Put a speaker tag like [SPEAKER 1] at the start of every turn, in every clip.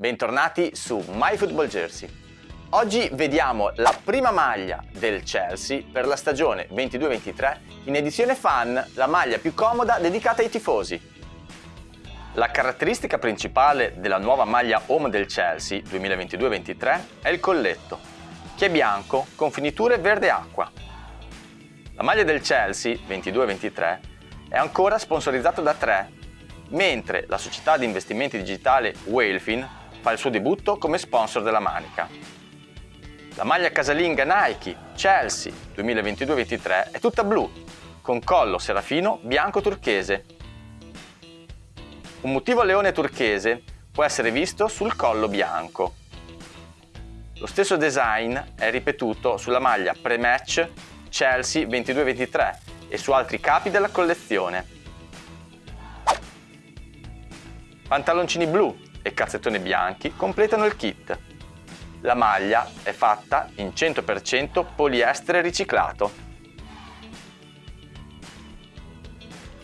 [SPEAKER 1] bentornati su MyFootballJersey. Oggi vediamo la prima maglia del Chelsea per la stagione 22-23 in edizione fan, la maglia più comoda dedicata ai tifosi. La caratteristica principale della nuova maglia home del Chelsea 2022-23 è il colletto, che è bianco con finiture verde acqua. La maglia del Chelsea 22-23 è ancora sponsorizzata da 3 mentre la società di investimenti digitale Whalefin fa il suo debutto come sponsor della manica. La maglia casalinga Nike Chelsea 2022-23 è tutta blu, con collo serafino bianco turchese. Un motivo leone turchese può essere visto sul collo bianco. Lo stesso design è ripetuto sulla maglia pre-match Chelsea 22-23 e su altri capi della collezione. Pantaloncini blu e calzettoni bianchi completano il kit. La maglia è fatta in 100% poliestere riciclato.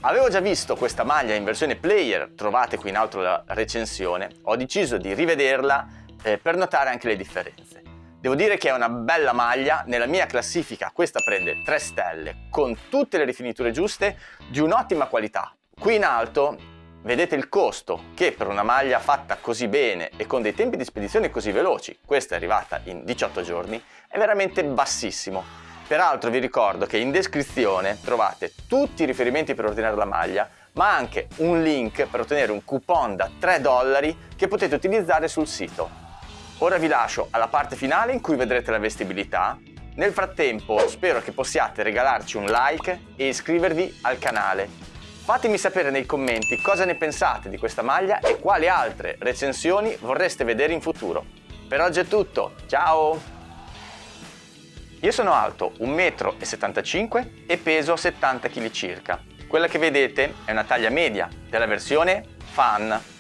[SPEAKER 1] Avevo già visto questa maglia in versione player, trovate qui in alto la recensione, ho deciso di rivederla eh, per notare anche le differenze. Devo dire che è una bella maglia, nella mia classifica questa prende 3 stelle, con tutte le rifiniture giuste, di un'ottima qualità. Qui in alto vedete il costo che per una maglia fatta così bene e con dei tempi di spedizione così veloci, questa è arrivata in 18 giorni, è veramente bassissimo. Peraltro vi ricordo che in descrizione trovate tutti i riferimenti per ordinare la maglia, ma anche un link per ottenere un coupon da 3 dollari che potete utilizzare sul sito. Ora vi lascio alla parte finale in cui vedrete la vestibilità. Nel frattempo spero che possiate regalarci un like e iscrivervi al canale Fatemi sapere nei commenti cosa ne pensate di questa maglia e quali altre recensioni vorreste vedere in futuro. Per oggi è tutto, ciao! Io sono alto 1,75 m e peso 70 kg circa. Quella che vedete è una taglia media della versione Fan